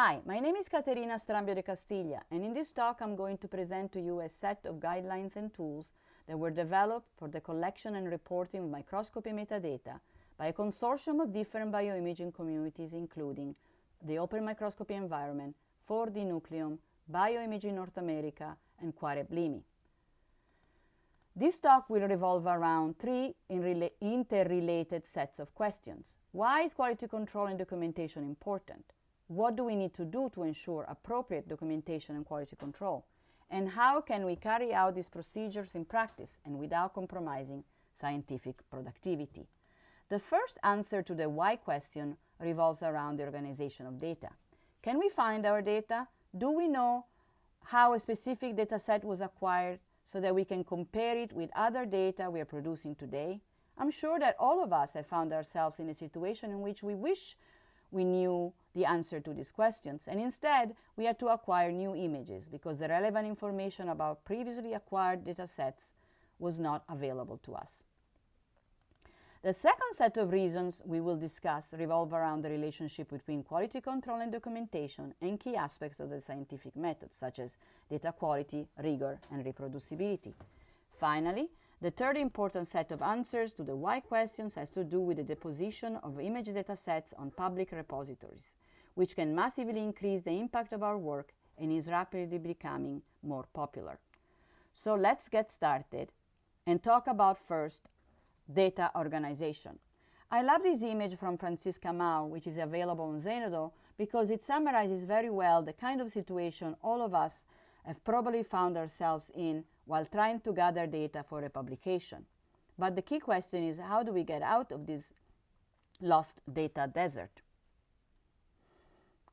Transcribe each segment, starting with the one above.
Hi, my name is Caterina Strambio de Castillia, and in this talk I'm going to present to you a set of guidelines and tools that were developed for the collection and reporting of microscopy metadata by a consortium of different bioimaging communities including the Open Microscopy Environment, 4D Nucleome, Bioimaging North America, and QUAREP-LiMi. This talk will revolve around three interrelated sets of questions. Why is quality control and documentation important? What do we need to do to ensure appropriate documentation and quality control? And how can we carry out these procedures in practice and without compromising scientific productivity? The first answer to the why question revolves around the organization of data. Can we find our data? Do we know how a specific data set was acquired so that we can compare it with other data we are producing today? I'm sure that all of us have found ourselves in a situation in which we wish we knew the answer to these questions. And instead, we had to acquire new images because the relevant information about previously acquired data sets was not available to us. The second set of reasons we will discuss revolve around the relationship between quality control and documentation and key aspects of the scientific method, such as data quality, rigor, and reproducibility. Finally, the third important set of answers to the why questions has to do with the deposition of image data sets on public repositories, which can massively increase the impact of our work and is rapidly becoming more popular. So let's get started and talk about first data organization. I love this image from Francisca Mao, which is available on Zenodo, because it summarizes very well the kind of situation all of us have probably found ourselves in while trying to gather data for a publication. But the key question is how do we get out of this lost data desert?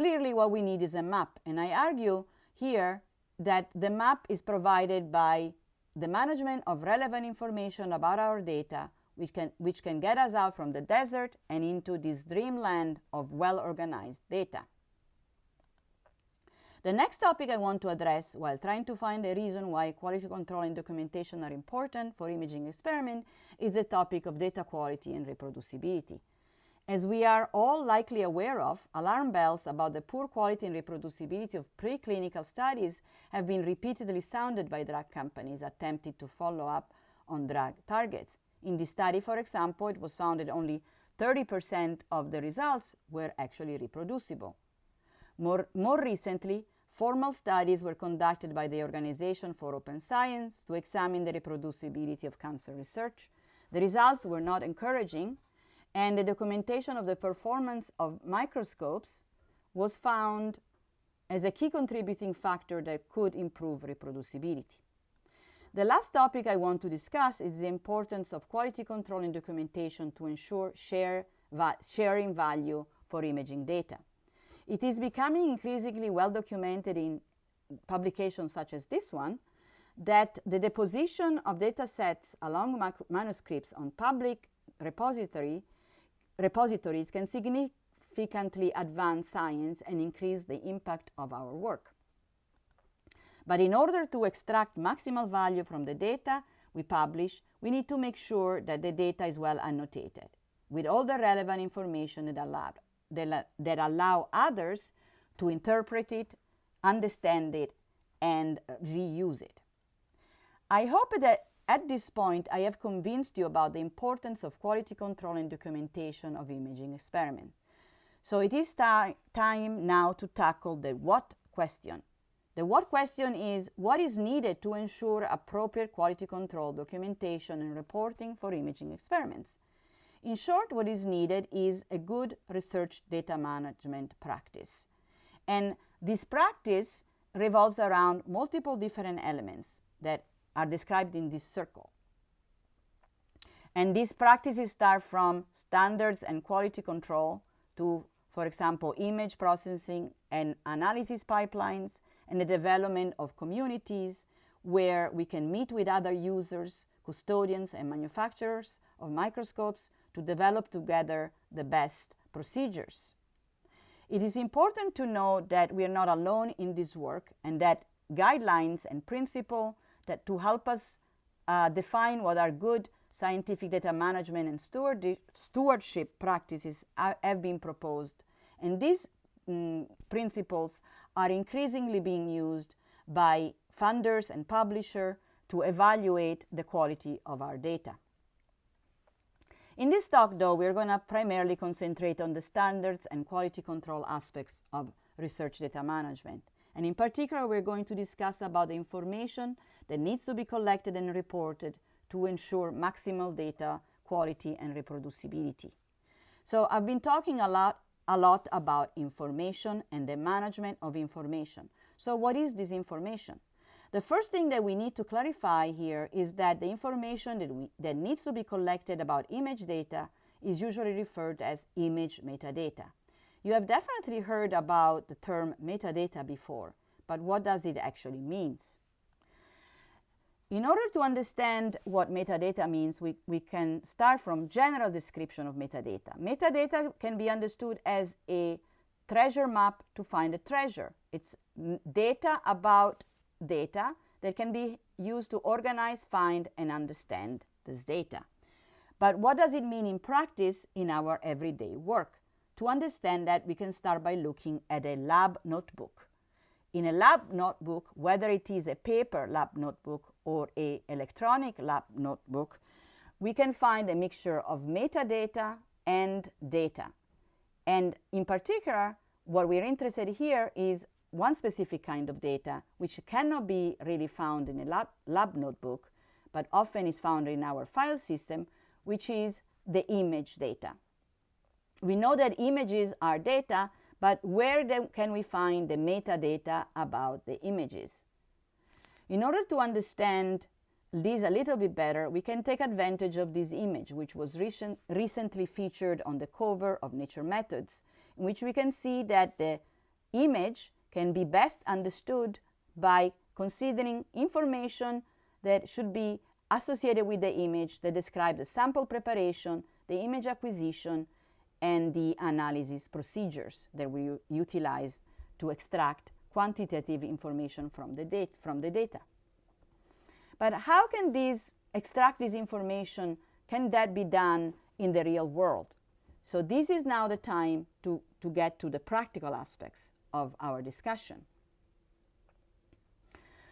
Clearly what we need is a map and I argue here that the map is provided by the management of relevant information about our data which can, which can get us out from the desert and into this dreamland of well-organized data. The next topic I want to address while trying to find a reason why quality control and documentation are important for imaging experiment is the topic of data quality and reproducibility. As we are all likely aware of, alarm bells about the poor quality and reproducibility of preclinical studies have been repeatedly sounded by drug companies attempting to follow up on drug targets. In this study, for example, it was found that only 30% of the results were actually reproducible. More, more recently, formal studies were conducted by the Organization for Open Science to examine the reproducibility of cancer research. The results were not encouraging, and the documentation of the performance of microscopes was found as a key contributing factor that could improve reproducibility. The last topic I want to discuss is the importance of quality control and documentation to ensure share va sharing value for imaging data. It is becoming increasingly well documented in publications such as this one that the deposition of data sets along manuscripts on public repository, repositories can significantly advance science and increase the impact of our work. But in order to extract maximal value from the data we publish, we need to make sure that the data is well annotated with all the relevant information that allowed that allow others to interpret it, understand it, and reuse it. I hope that at this point I have convinced you about the importance of quality control and documentation of imaging experiments. So it is time now to tackle the what question. The what question is what is needed to ensure appropriate quality control, documentation, and reporting for imaging experiments. In short, what is needed is a good research data management practice. And this practice revolves around multiple different elements that are described in this circle. And these practices start from standards and quality control to, for example, image processing and analysis pipelines and the development of communities where we can meet with other users, custodians and manufacturers of microscopes to develop together the best procedures. It is important to know that we are not alone in this work and that guidelines and principles that to help us uh, define what are good scientific data management and steward stewardship practices have been proposed. And these mm, principles are increasingly being used by funders and publishers to evaluate the quality of our data. In this talk, though, we're going to primarily concentrate on the standards and quality control aspects of research data management. And in particular, we're going to discuss about the information that needs to be collected and reported to ensure maximal data quality and reproducibility. So I've been talking a lot, a lot about information and the management of information. So what is this information? The first thing that we need to clarify here is that the information that, we, that needs to be collected about image data is usually referred as image metadata. You have definitely heard about the term metadata before, but what does it actually mean? In order to understand what metadata means, we, we can start from general description of metadata. Metadata can be understood as a treasure map to find a treasure. It's data about data that can be used to organize, find, and understand this data. But what does it mean in practice in our everyday work? To understand that, we can start by looking at a lab notebook. In a lab notebook, whether it is a paper lab notebook or a electronic lab notebook, we can find a mixture of metadata and data. And in particular, what we're interested here is one specific kind of data which cannot be really found in a lab, lab notebook, but often is found in our file system, which is the image data. We know that images are data, but where can we find the metadata about the images? In order to understand this a little bit better, we can take advantage of this image, which was recent, recently featured on the cover of Nature Methods, in which we can see that the image can be best understood by considering information that should be associated with the image that describes the sample preparation, the image acquisition, and the analysis procedures that we utilize to extract quantitative information from the, data, from the data. But how can these extract this information, can that be done in the real world? So this is now the time to, to get to the practical aspects of our discussion.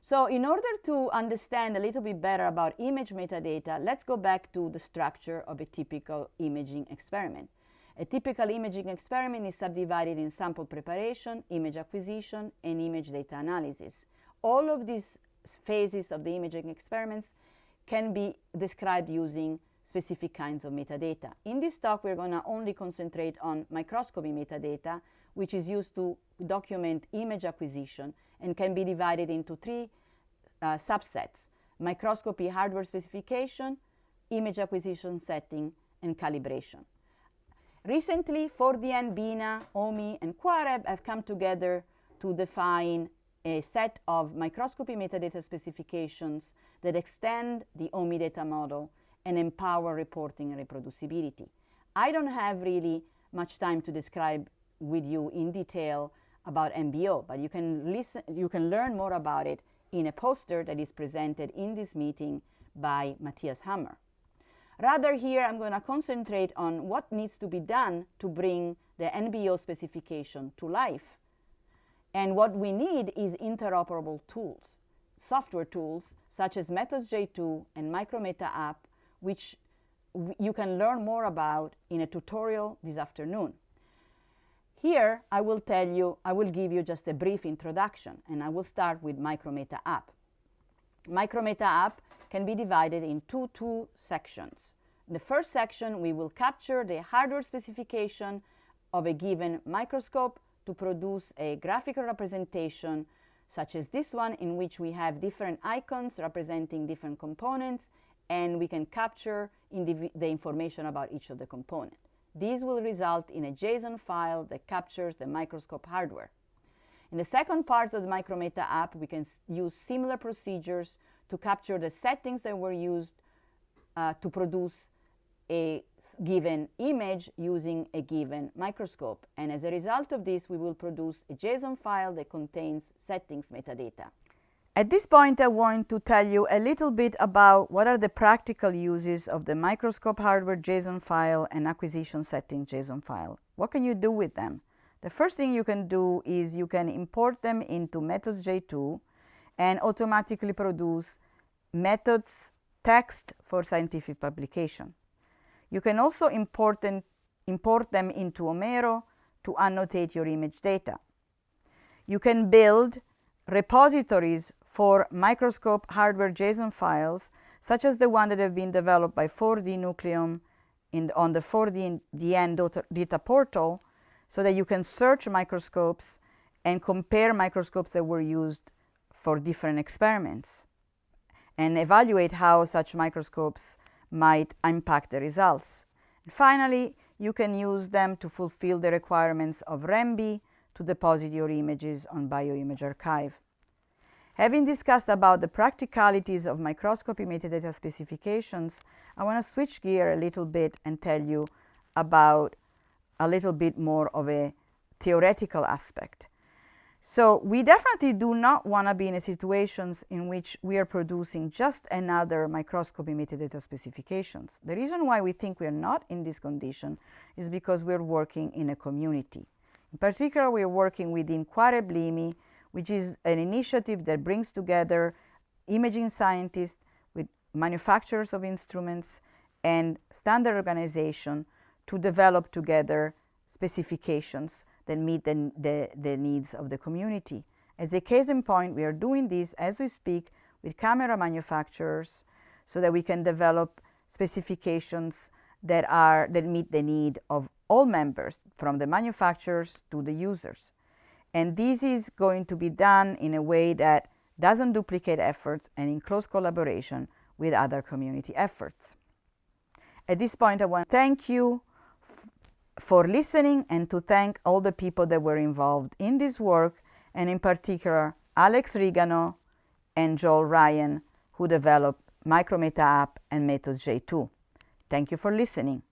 So in order to understand a little bit better about image metadata, let's go back to the structure of a typical imaging experiment. A typical imaging experiment is subdivided in sample preparation, image acquisition, and image data analysis. All of these phases of the imaging experiments can be described using specific kinds of metadata. In this talk, we're going to only concentrate on microscopy metadata, which is used to document image acquisition and can be divided into three uh, subsets, microscopy hardware specification, image acquisition setting, and calibration. Recently, 4DN, BINA, OME, and QUAREP have come together to define a set of microscopy metadata specifications that extend the OME data model and empower reporting and reproducibility. I don't have really much time to describe with you in detail about NBO, but you can listen, you can learn more about it in a poster that is presented in this meeting by Matthias Hammer. Rather here, I'm going to concentrate on what needs to be done to bring the NBO specification to life. And what we need is interoperable tools, software tools such as MethodsJ2 and Micrometa app which you can learn more about in a tutorial this afternoon. Here, I will tell you, I will give you just a brief introduction, and I will start with Micrometa app. Micrometa app can be divided into two sections. In the first section, we will capture the hardware specification of a given microscope to produce a graphical representation such as this one in which we have different icons representing different components and we can capture the, information about each of the components. This will result in a JSON file that captures the microscope hardware. In the second part of the Micrometa app, we can use similar procedures to capture the settings that were used uh, to produce a given image using a given microscope. And as a result of this, we will produce a JSON file that contains settings metadata. At this point, I want to tell you a little bit about what are the practical uses of the microscope hardware JSON file and acquisition setting JSON file. What can you do with them? The first thing you can do is you can import them into MethodsJ2 and automatically produce methods text for scientific publication. You can also import them, import them into Omero to annotate your image data. You can build repositories for microscope hardware JSON files, such as the one that have been developed by 4D Nucleome in, on the 4DN data portal, so that you can search microscopes and compare microscopes that were used for different experiments and evaluate how such microscopes might impact the results. And finally, you can use them to fulfill the requirements of REMBI to deposit your images on Bioimage Archive. Having discussed about the practicalities of microscopy metadata specifications, I want to switch gear a little bit and tell you about a little bit more of a theoretical aspect. So we definitely do not want to be in a situations in which we are producing just another microscopy metadata specifications. The reason why we think we are not in this condition is because we're working in a community. In particular, we are working within QUAREP-LiMi, which is an initiative that brings together imaging scientists with manufacturers of instruments and standard organization to develop together specifications that meet the, the, the needs of the community. As a case in point, we are doing this as we speak with camera manufacturers so that we can develop specifications that are that meet the need of all members from the manufacturers to the users. And this is going to be done in a way that doesn't duplicate efforts and in close collaboration with other community efforts. At this point, I want to thank you for listening and to thank all the people that were involved in this work and in particular Alex Rigano and Joel Ryan who developed Micrometa app and MethodsJ2. Thank you for listening.